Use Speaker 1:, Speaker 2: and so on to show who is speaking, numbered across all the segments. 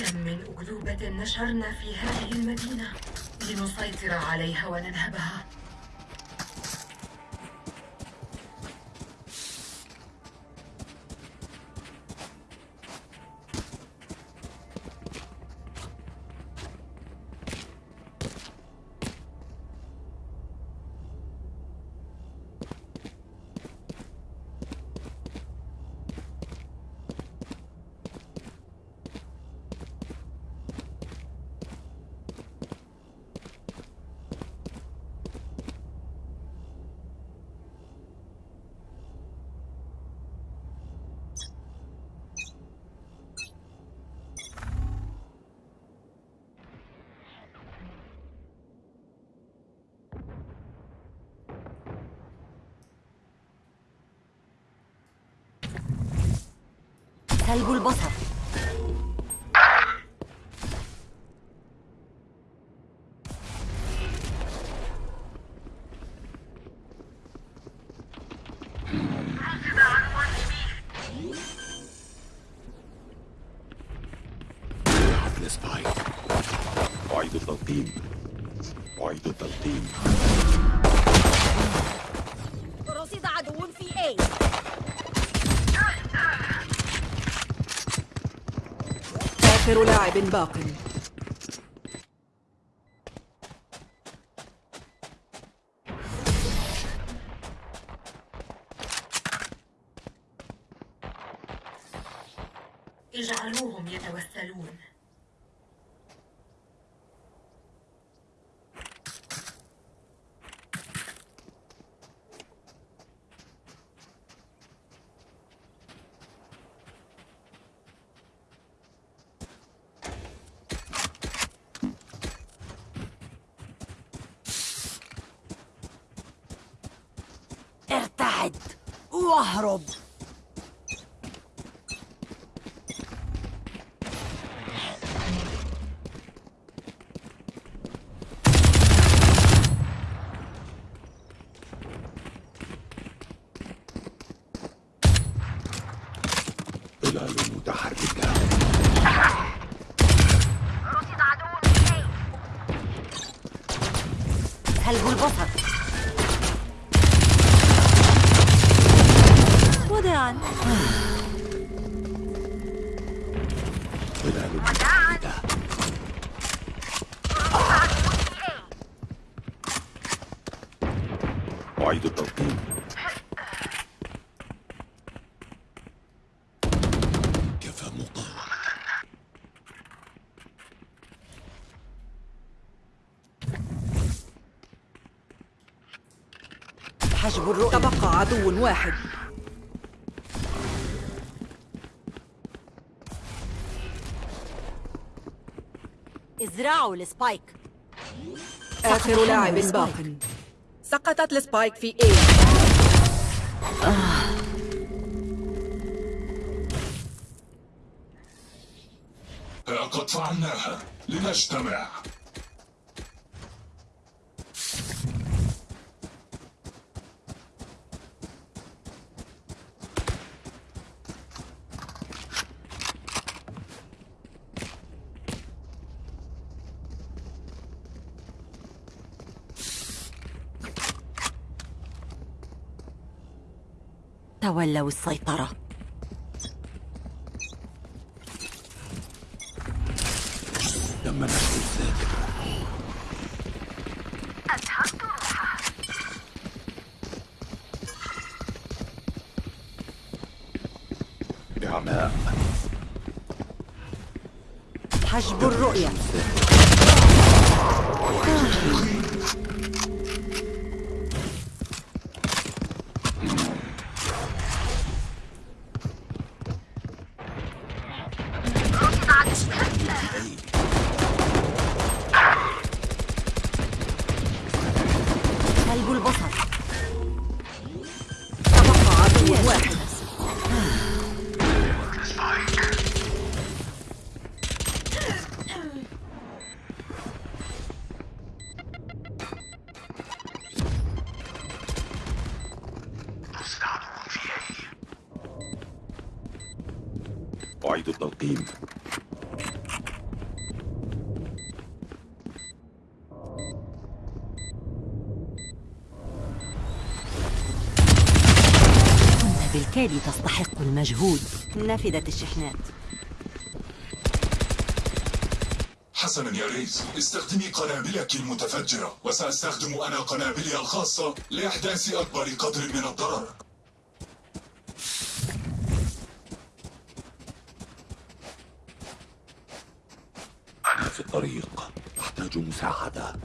Speaker 1: كم من أكذوبة نشرنا في هذه المدينة. لنسيطر عليها وننهبها
Speaker 2: سلب البصر
Speaker 3: حفل سبايك أعيد التلقيم أعيد التلقيم
Speaker 2: رصد
Speaker 4: آخر لاعب باق.
Speaker 1: اجعلوهم يتوسلون.
Speaker 3: أعيد التلقيم كفى مقاومة.
Speaker 2: حجب الرؤية.
Speaker 4: تبقى عدو واحد.
Speaker 2: ازرعوا السبايك.
Speaker 4: آخر لاعب باق. سقطت السبايك في A.
Speaker 5: قد فعلناها لنجتمع.
Speaker 2: تولوا السيطرة.
Speaker 3: تم نشر الذاكرة بعماء
Speaker 2: حجب الرؤية.
Speaker 4: تبقى عدو
Speaker 2: الأشكال تستحق المجهود. نفدت الشحنات.
Speaker 5: حسنا يا ريز استخدمي قنابلك المتفجرة وسأستخدم أنا قنابلي الخاصة لإحداث أكبر قدر من الضرر.
Speaker 3: أنا في الطريق. أحتاج مساعدة.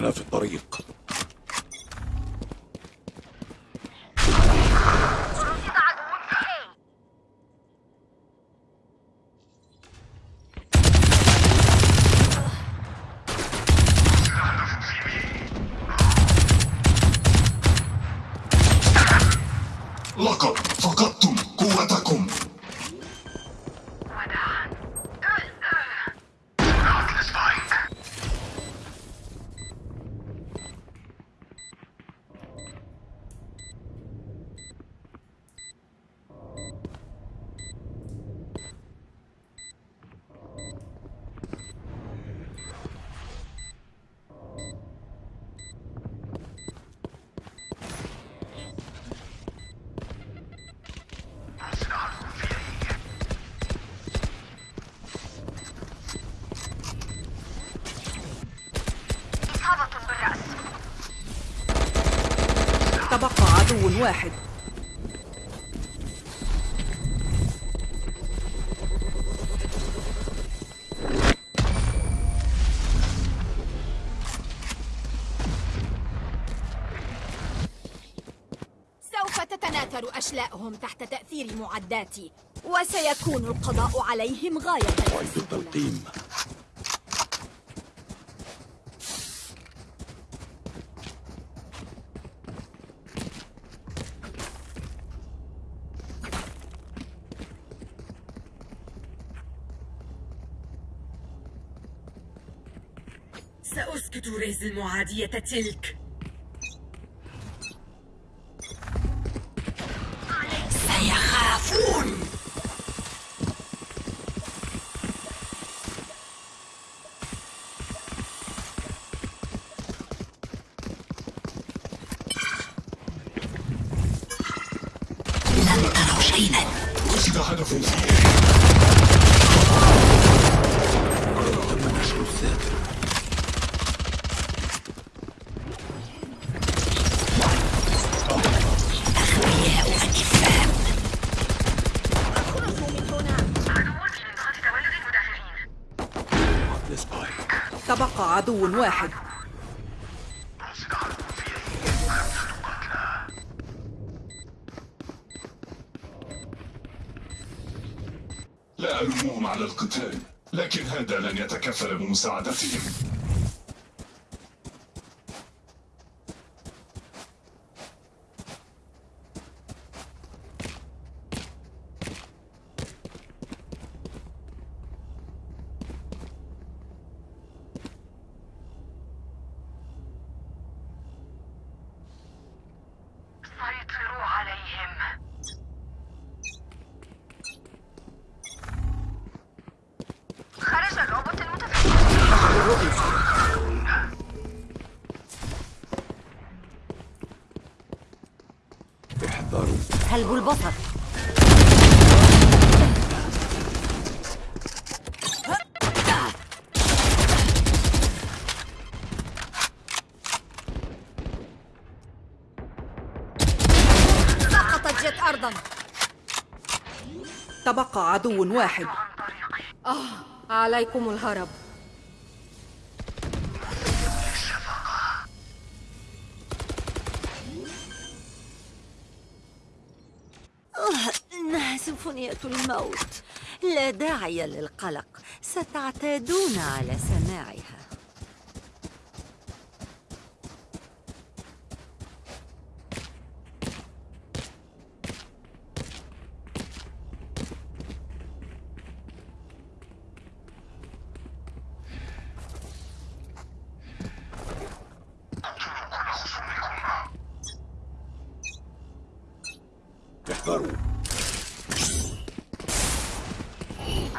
Speaker 3: أنا في الطريق
Speaker 5: لقد فقدتم قوتكم
Speaker 4: تبقى عدو واحد.
Speaker 6: سوف تتناثر أشلاءهم تحت تأثير معداتي وسيكون القضاء عليهم غاية. السهولة
Speaker 1: ريز المعادية تلك.
Speaker 2: سيخافون. لن تروا شيئا.
Speaker 5: وجد هدف
Speaker 4: عدو واحد.
Speaker 5: لا ألومهم على القتال لكن هذا لن يتكفل بمساعدتهم
Speaker 1: سيطروا عليهم خرج الروبوت المتفجر
Speaker 3: احذروا
Speaker 2: سلب البصر
Speaker 6: سقطت جت أرضا.
Speaker 4: تبقى عدو واحد.
Speaker 6: عليكم الهرب.
Speaker 2: سيمفونية الموت. لا داعي للقلق. ستعتادون على سماعها.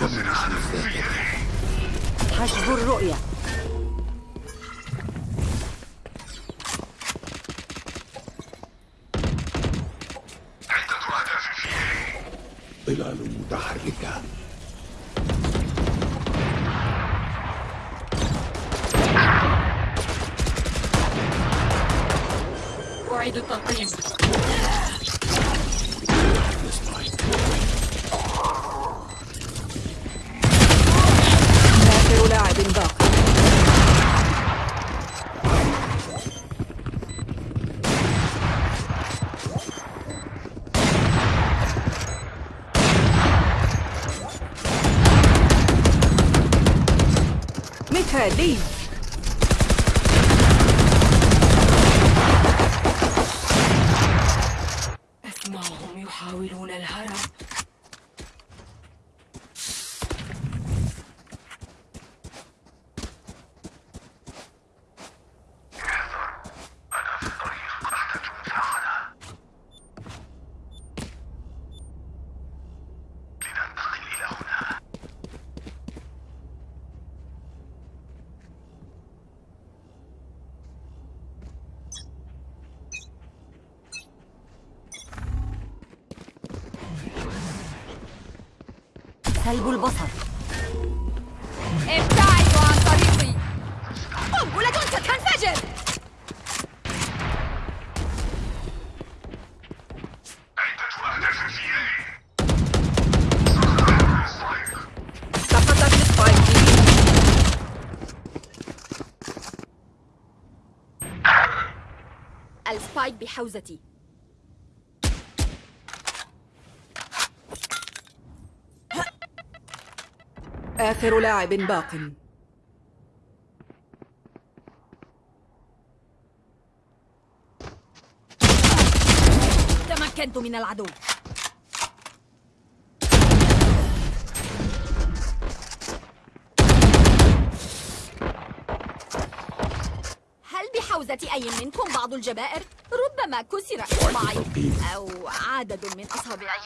Speaker 3: دمر الخلفاء
Speaker 2: حجب الرؤية.
Speaker 1: Feliz.
Speaker 2: سلب البصر.
Speaker 6: ابتعدوا عن طريقي. قنبلة ستنفجر السبايك بحوزتي.
Speaker 4: آخر لاعب باق.
Speaker 6: تمكنت من العدو. هل بحوزة أي منكم بعض الجبائر؟ ربما كسر إصبعي أو عدد من أصابعي.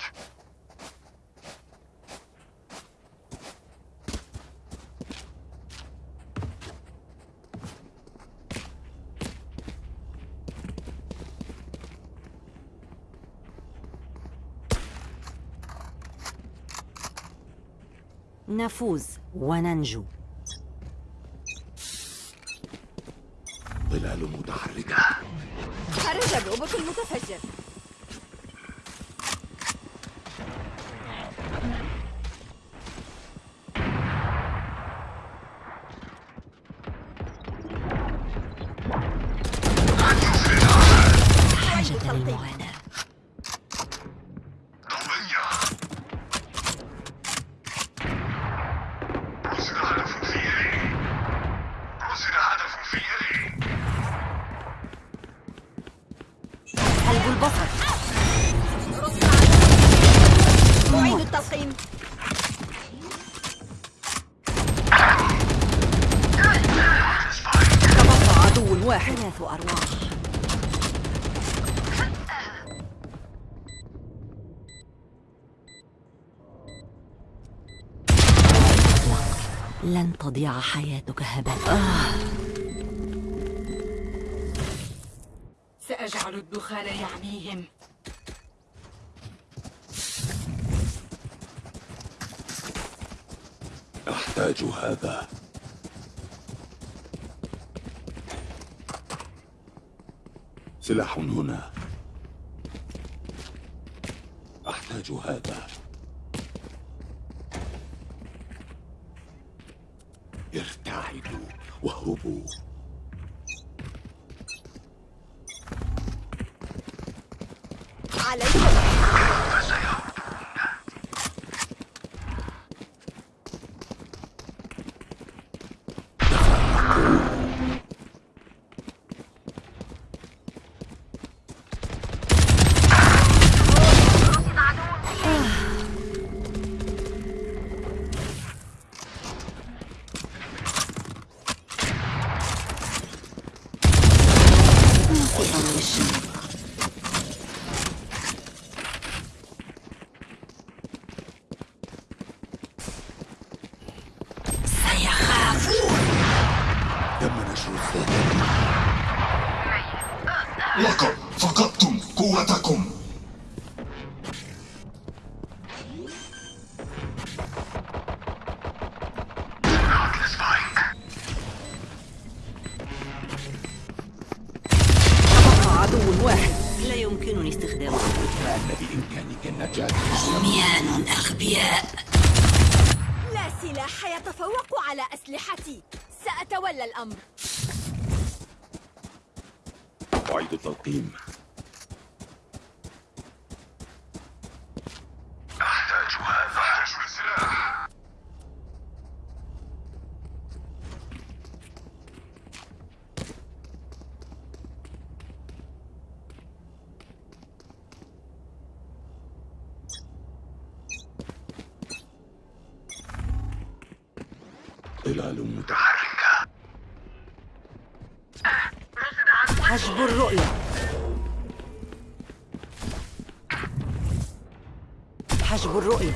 Speaker 2: نفوز وننجو.
Speaker 3: ظلال متحركة.
Speaker 6: خرج الروبوت المتفجر.
Speaker 2: لن تضيع حياتك هباء.
Speaker 1: سأجعل الدخان يعميهم
Speaker 3: أحتاج هذا. سلاح هنا. أحتاج هذا. ارتعدوا واهربوا
Speaker 6: عليكم
Speaker 3: soon.
Speaker 2: عميان أغبياء.
Speaker 6: لا سلاح يتفوق على أسلحتي. سأتولى الأمر.
Speaker 3: أعيد التلقيم.
Speaker 2: حجب الرؤية. حجب الرؤية.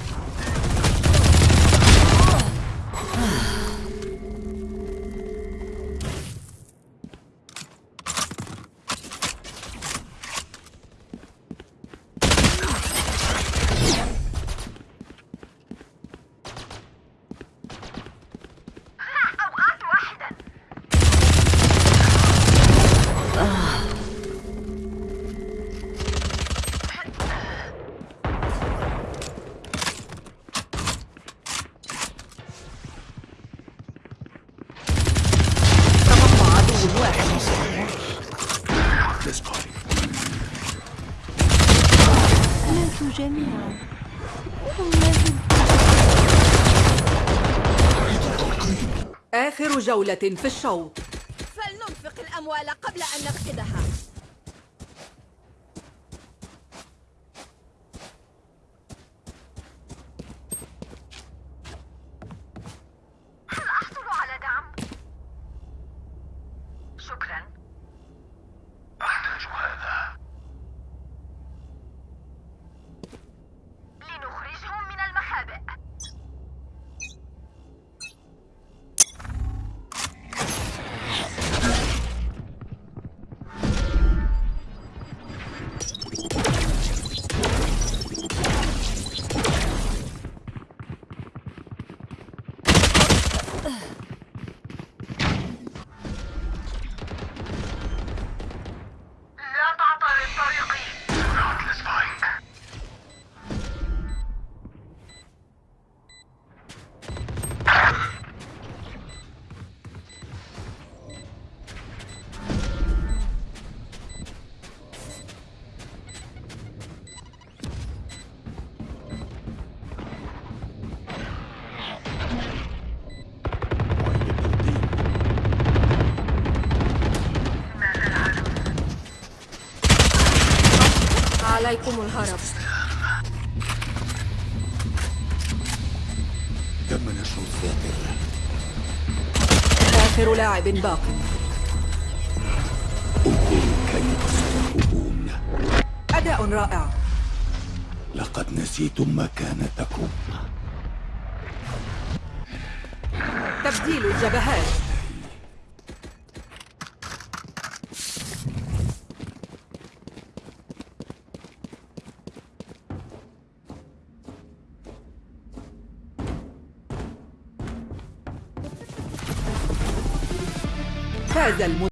Speaker 4: جولة في الشوط. الهرب.
Speaker 3: تم نشر الساطر
Speaker 4: آخر لاعب باق
Speaker 3: انظروا كيف ستذهبون
Speaker 4: أداء رائع.
Speaker 3: لقد نسيتم مكانتكم.
Speaker 4: تبديل الجبهات. del mundo.